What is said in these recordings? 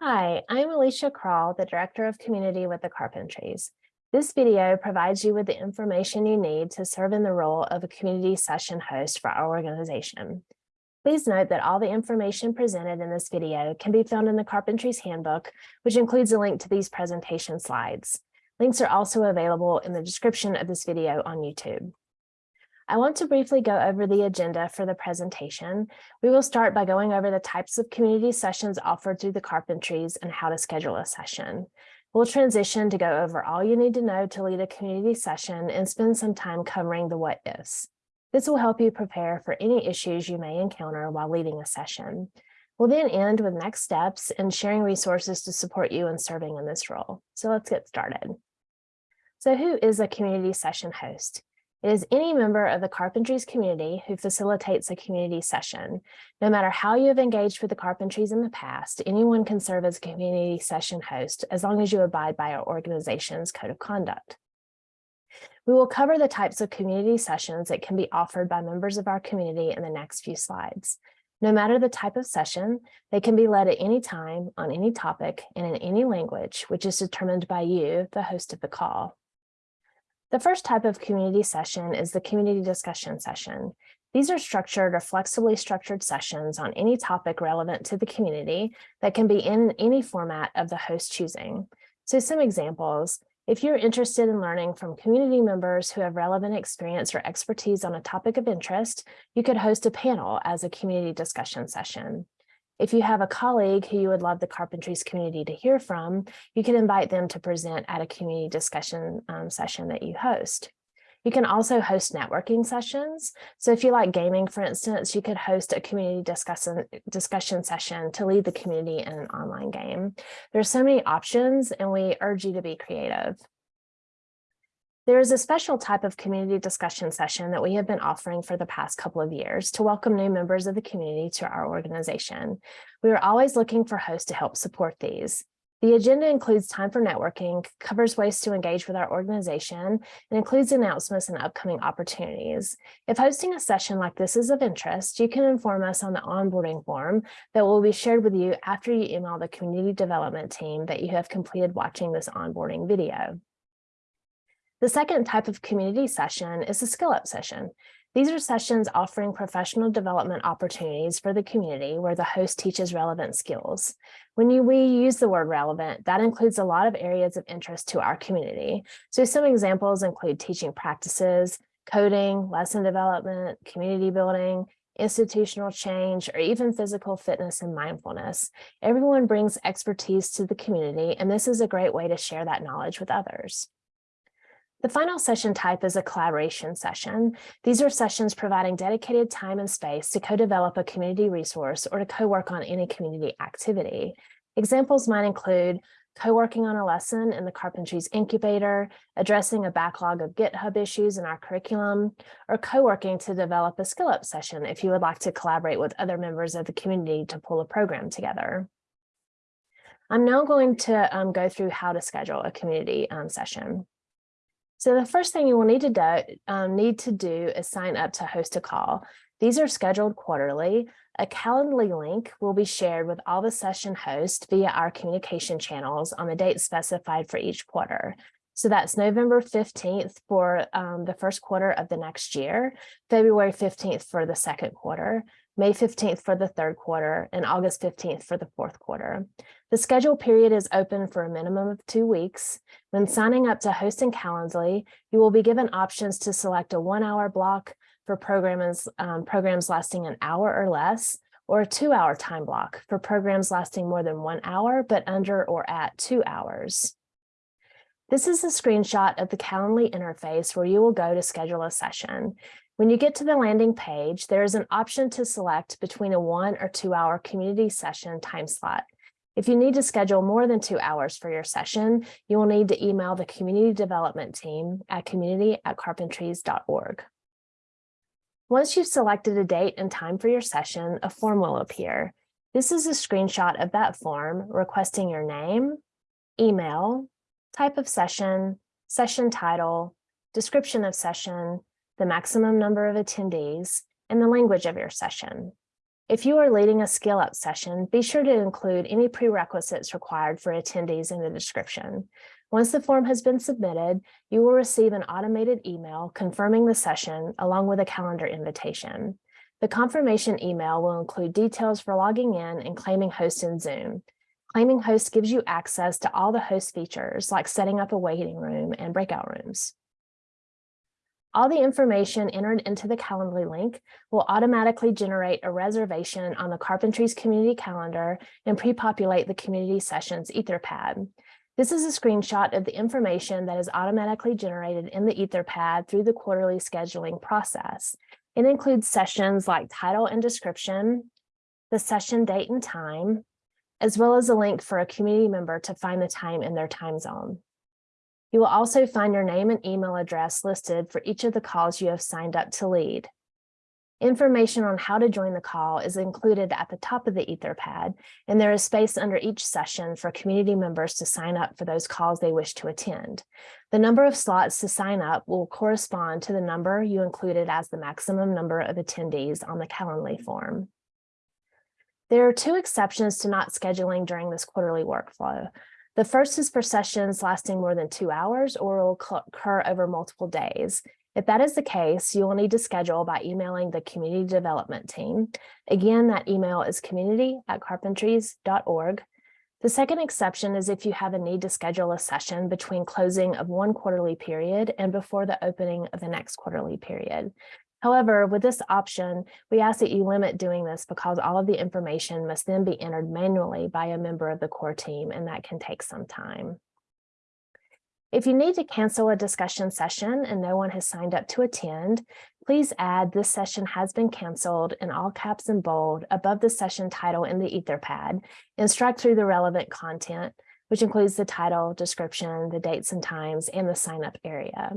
Hi, I'm Alycia Crall, the Director of Community with the Carpentries. This video provides you with the information you need to serve in the role of a community session host for our organization. Please note that all the information presented in this video can be found in the Carpentries Handbook, which includes a link to these presentation slides. Links are also available in the description of this video on YouTube. I want to briefly go over the agenda for the presentation. We will start by going over the types of community sessions offered through the Carpentries and how to schedule a session. We'll transition to go over all you need to know to lead a community session and spend some time covering the what ifs. This will help you prepare for any issues you may encounter while leading a session. We'll then end with next steps and sharing resources to support you in serving in this role. So let's get started. So who is a community session host? It is any member of the Carpentries community who facilitates a community session. No matter how you have engaged with the Carpentries in the past, anyone can serve as a community session host as long as you abide by our organization's code of conduct. We will cover the types of community sessions that can be offered by members of our community in the next few slides. No matter the type of session, they can be led at any time on any topic and in any language, which is determined by you, the host of the call. The first type of community session is the community discussion session. These are structured or flexibly structured sessions on any topic relevant to the community that can be in any format of the host choosing. So some examples, if you're interested in learning from community members who have relevant experience or expertise on a topic of interest, you could host a panel as a community discussion session. If you have a colleague who you would love the Carpentries community to hear from, you can invite them to present at a community discussion um, session that you host. You can also host networking sessions. So if you like gaming, for instance, you could host a community discussion, discussion session to lead the community in an online game. There's so many options and we urge you to be creative. There is a special type of community discussion session that we have been offering for the past couple of years to welcome new members of the community to our organization. We are always looking for hosts to help support these. The agenda includes time for networking, covers ways to engage with our organization, and includes announcements and upcoming opportunities. If hosting a session like this is of interest, you can inform us on the onboarding form that will be shared with you after you email the community development team that you have completed watching this onboarding video. The second type of community session is a skill up session. These are sessions offering professional development opportunities for the community where the host teaches relevant skills. When you, we use the word relevant, that includes a lot of areas of interest to our community. So some examples include teaching practices, coding, lesson development, community building, institutional change, or even physical fitness and mindfulness. Everyone brings expertise to the community, and this is a great way to share that knowledge with others. The final session type is a collaboration session. These are sessions providing dedicated time and space to co-develop a community resource or to co-work on any community activity. Examples might include co-working on a lesson in the Carpentries Incubator, addressing a backlog of GitHub issues in our curriculum, or co-working to develop a skill up session if you would like to collaborate with other members of the community to pull a program together. I'm now going to um, go through how to schedule a community um, session. So the first thing you will need to do, um, need to do is sign up to host a call. These are scheduled quarterly. A Calendly link will be shared with all the session hosts via our communication channels on the date specified for each quarter. So that's November 15th for um, the first quarter of the next year, February 15th for the second quarter, May 15th for the third quarter, and August 15th for the fourth quarter. The schedule period is open for a minimum of two weeks. When signing up to host in Calendly, you will be given options to select a one hour block for programs, um, programs lasting an hour or less, or a two hour time block for programs lasting more than one hour, but under or at two hours. This is a screenshot of the Calendly interface where you will go to schedule a session. When you get to the landing page, there is an option to select between a one or two hour community session time slot. If you need to schedule more than two hours for your session, you will need to email the community development team at community at carpentries.org. Once you've selected a date and time for your session, a form will appear. This is a screenshot of that form requesting your name, email, type of session, session title, description of session, the maximum number of attendees, and the language of your session. If you are leading a skill up session, be sure to include any prerequisites required for attendees in the description. Once the form has been submitted, you will receive an automated email confirming the session along with a calendar invitation. The confirmation email will include details for logging in and claiming host in Zoom. Claiming host gives you access to all the host features like setting up a waiting room and breakout rooms. All the information entered into the Calendly link will automatically generate a reservation on the Carpentries community calendar and pre-populate the community sessions Etherpad. This is a screenshot of the information that is automatically generated in the Etherpad through the quarterly scheduling process. It includes sessions like title and description, the session date and time, as well as a link for a community member to find the time in their time zone. You will also find your name and email address listed for each of the calls you have signed up to lead. Information on how to join the call is included at the top of the Etherpad, and there is space under each session for community members to sign up for those calls they wish to attend. The number of slots to sign up will correspond to the number you included as the maximum number of attendees on the Calendly form. There are two exceptions to not scheduling during this quarterly workflow. The first is for sessions lasting more than two hours or will occur over multiple days. If that is the case, you will need to schedule by emailing the community development team. Again, that email is community at carpentries.org. The second exception is if you have a need to schedule a session between closing of one quarterly period and before the opening of the next quarterly period. However, with this option, we ask that you limit doing this because all of the information must then be entered manually by a member of the core team, and that can take some time. If you need to cancel a discussion session and no one has signed up to attend, please add this session has been canceled in all caps and bold above the session title in the Etherpad and strike through the relevant content, which includes the title, description, the dates and times, and the sign up area.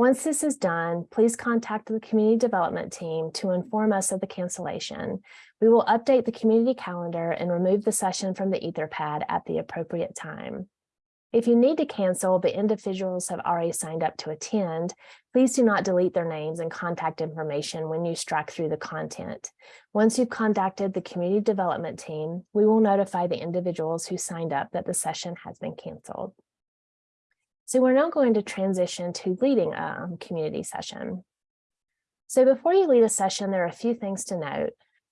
Once this is done, please contact the community development team to inform us of the cancellation. We will update the community calendar and remove the session from the Etherpad at the appropriate time. If you need to cancel, but individuals have already signed up to attend, please do not delete their names and contact information when you strike through the content. Once you've contacted the community development team, we will notify the individuals who signed up that the session has been canceled. So we're now going to transition to leading a um, community session. So before you lead a session, there are a few things to note.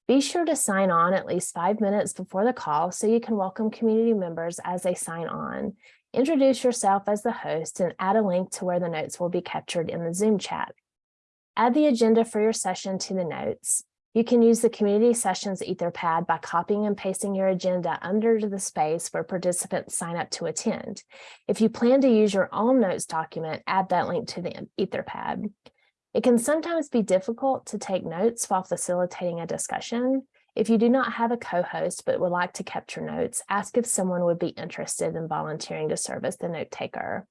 Be sure to sign on at least five minutes before the call so you can welcome community members as they sign on. Introduce yourself as the host and add a link to where the notes will be captured in the Zoom chat. Add the agenda for your session to the notes. You can use the community sessions etherpad by copying and pasting your agenda under the space where participants sign up to attend. If you plan to use your own notes document, add that link to the etherpad. It can sometimes be difficult to take notes while facilitating a discussion. If you do not have a co-host but would like to capture notes, ask if someone would be interested in volunteering to serve as the note taker.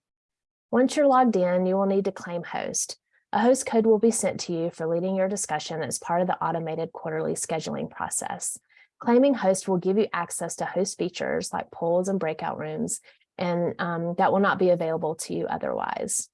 Once you're logged in, you will need to claim host. A host code will be sent to you for leading your discussion as part of the automated quarterly scheduling process. Claiming host will give you access to host features like polls and breakout rooms, and um, that will not be available to you otherwise.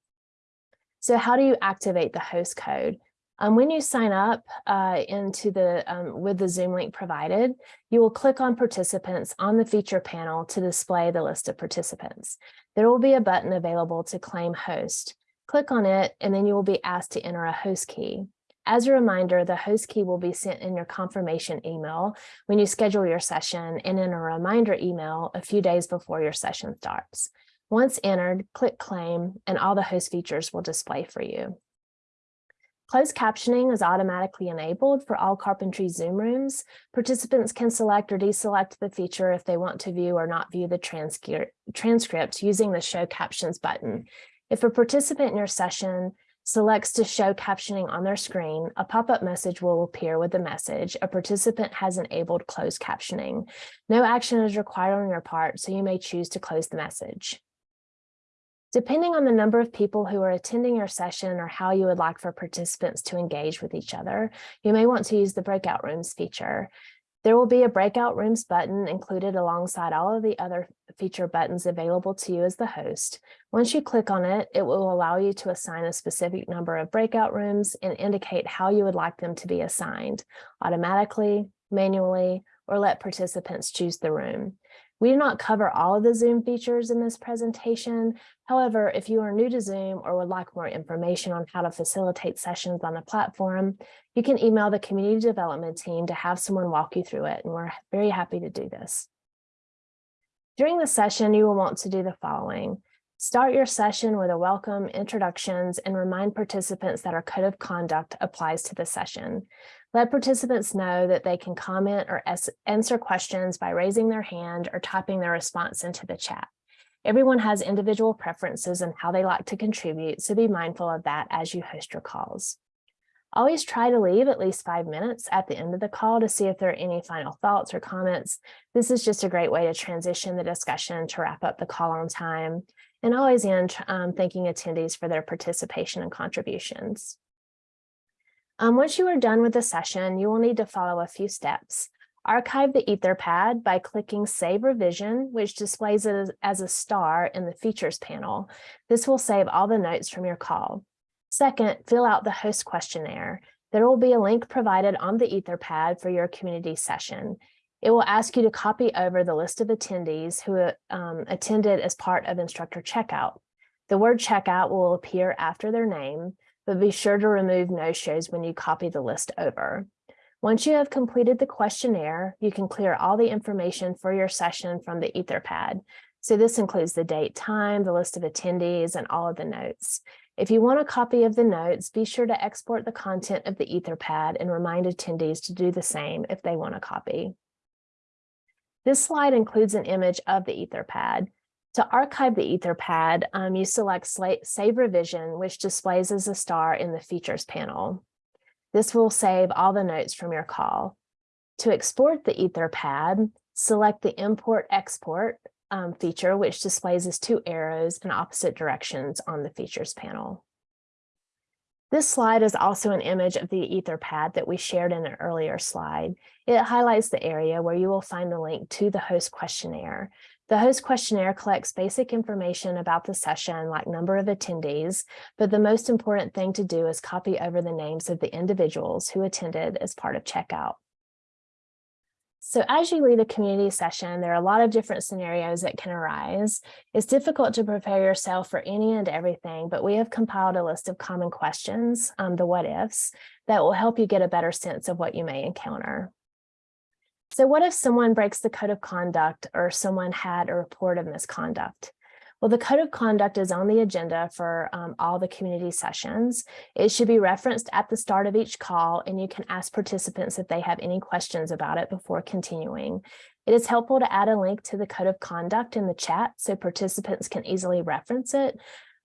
So how do you activate the host code? Um, when you sign up uh, into the um, with the Zoom link provided, you will click on participants on the feature panel to display the list of participants. There will be a button available to claim host. Click on it, and then you will be asked to enter a host key. As a reminder, the host key will be sent in your confirmation email when you schedule your session and in a reminder email a few days before your session starts. Once entered, click claim and all the host features will display for you. Closed captioning is automatically enabled for all carpentry Zoom rooms. Participants can select or deselect the feature if they want to view or not view the transcript using the show captions button. If a participant in your session selects to show captioning on their screen, a pop-up message will appear with the message, a participant has enabled closed captioning. No action is required on your part, so you may choose to close the message. Depending on the number of people who are attending your session or how you would like for participants to engage with each other, you may want to use the breakout rooms feature. There will be a breakout rooms button included alongside all of the other feature buttons available to you as the host. Once you click on it, it will allow you to assign a specific number of breakout rooms and indicate how you would like them to be assigned automatically, manually, or let participants choose the room. We do not cover all of the Zoom features in this presentation. However, if you are new to Zoom or would like more information on how to facilitate sessions on the platform, you can email the community development team to have someone walk you through it, and we're very happy to do this. During the session, you will want to do the following. Start your session with a welcome, introductions, and remind participants that our code of conduct applies to the session. Let participants know that they can comment or answer questions by raising their hand or typing their response into the chat. Everyone has individual preferences and how they like to contribute, so be mindful of that as you host your calls. Always try to leave at least five minutes at the end of the call to see if there are any final thoughts or comments. This is just a great way to transition the discussion to wrap up the call on time and always end um, thanking attendees for their participation and contributions. Um, once you are done with the session, you will need to follow a few steps. Archive the Etherpad by clicking Save Revision, which displays it as, a star in the Features panel. This will save all the notes from your call. Second, fill out the host questionnaire. There will be a link provided on the Etherpad for your community session. It will ask you to copy over the list of attendees who um, attended as part of instructor checkout. The word checkout will appear after their name but be sure to remove no-shows when you copy the list over. Once you have completed the questionnaire, you can clear all the information for your session from the Etherpad. So this includes the date, time, the list of attendees, and all of the notes. If you want a copy of the notes, be sure to export the content of the Etherpad and remind attendees to do the same if they want a copy. This slide includes an image of the Etherpad. To archive the Etherpad, um, you select Save Revision, which displays as a star in the Features panel. This will save all the notes from your call. To export the Etherpad, select the Import Export um, feature, which displays as two arrows in opposite directions on the Features panel. This slide is also an image of the Etherpad that we shared in an earlier slide. It highlights the area where you will find the link to the host questionnaire. The host questionnaire collects basic information about the session, like number of attendees, but the most important thing to do is copy over the names of the individuals who attended as part of checkout. So as you lead a community session, there are a lot of different scenarios that can arise. It's difficult to prepare yourself for any and everything, but we have compiled a list of common questions, um, the what ifs, that will help you get a better sense of what you may encounter. So what if someone breaks the code of conduct or someone had a report of misconduct? Well, the code of conduct is on the agenda for um, all the community sessions. It should be referenced at the start of each call, and you can ask participants if they have any questions about it before continuing. It is helpful to add a link to the code of conduct in the chat so participants can easily reference it.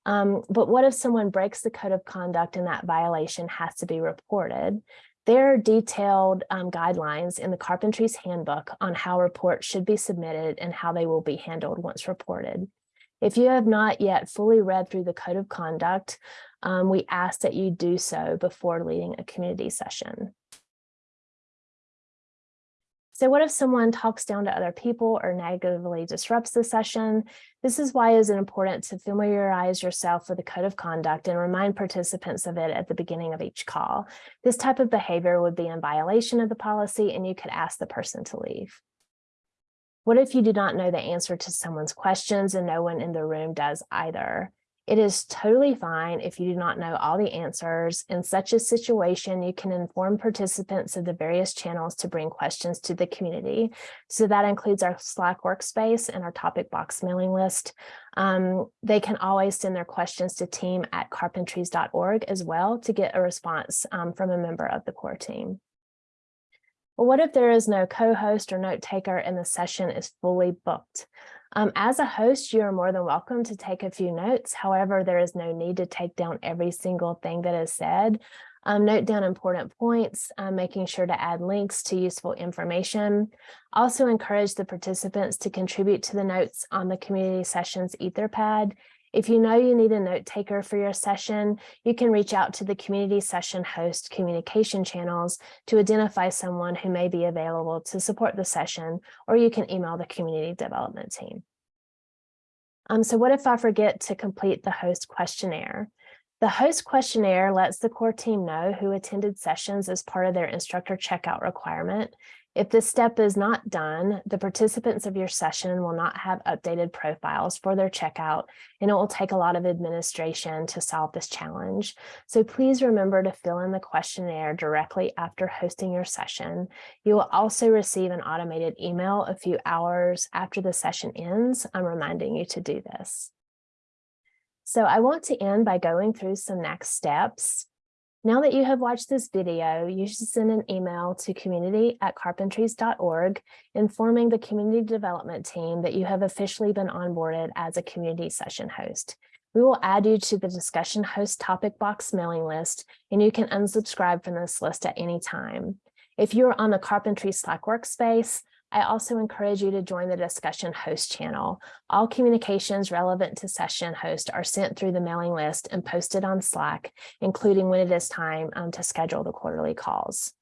Um, but what if someone breaks the code of conduct and that violation has to be reported? There are detailed um, guidelines in the Carpentries Handbook on how reports should be submitted and how they will be handled once reported. If you have not yet fully read through the Code of Conduct, um, we ask that you do so before leading a community session. So what if someone talks down to other people or negatively disrupts the session? This is why it is important to familiarize yourself with the code of conduct and remind participants of it at the beginning of each call. This type of behavior would be in violation of the policy and you could ask the person to leave. What if you do not know the answer to someone's questions and no one in the room does either? It is totally fine if you do not know all the answers. In such a situation, you can inform participants of the various channels to bring questions to the community. So that includes our Slack workspace and our topic box mailing list. Um, they can always send their questions to team at carpentries.org as well to get a response um, from a member of the core team. Well, what if there is no co-host or note taker and the session is fully booked? Um, as a host, you are more than welcome to take a few notes. However, there is no need to take down every single thing that is said. Um, note down important points, um, making sure to add links to useful information. Also encourage the participants to contribute to the notes on the community sessions Etherpad if you know you need a note taker for your session, you can reach out to the community session host communication channels to identify someone who may be available to support the session, or you can email the community development team. Um, so what if I forget to complete the host questionnaire? The host questionnaire lets the core team know who attended sessions as part of their instructor checkout requirement. If this step is not done, the participants of your session will not have updated profiles for their checkout, and it will take a lot of administration to solve this challenge. So please remember to fill in the questionnaire directly after hosting your session. You will also receive an automated email a few hours after the session ends. I'm reminding you to do this. So I want to end by going through some next steps. Now that you have watched this video, you should send an email to community at carpentries.org informing the community development team that you have officially been onboarded as a community session host. We will add you to the discussion host topic box mailing list, and you can unsubscribe from this list at any time. If you are on the Carpentry Slack workspace, I also encourage you to join the discussion host channel. All communications relevant to session host are sent through the mailing list and posted on Slack, including when it is time um, to schedule the quarterly calls.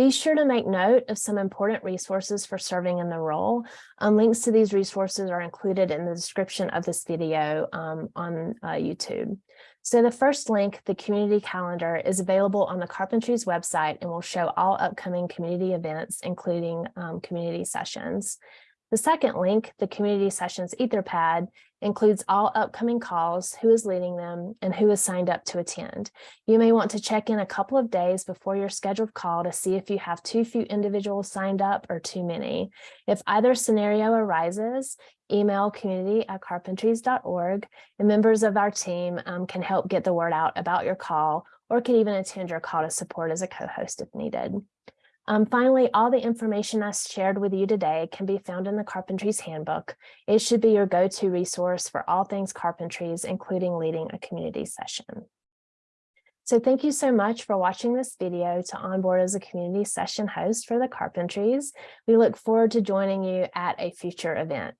Be sure to make note of some important resources for serving in the role. Um, links to these resources are included in the description of this video um, on uh, YouTube. So the first link, the community calendar, is available on the Carpentries website and will show all upcoming community events, including um, community sessions. The second link, the community sessions etherpad, includes all upcoming calls, who is leading them, and who is signed up to attend. You may want to check in a couple of days before your scheduled call to see if you have too few individuals signed up or too many. If either scenario arises, email community at carpentries.org and members of our team um, can help get the word out about your call or can even attend your call to support as a co-host if needed. Um, finally, all the information I shared with you today can be found in the Carpentries Handbook. It should be your go-to resource for all things Carpentries, including leading a community session. So thank you so much for watching this video to onboard as a community session host for the Carpentries. We look forward to joining you at a future event.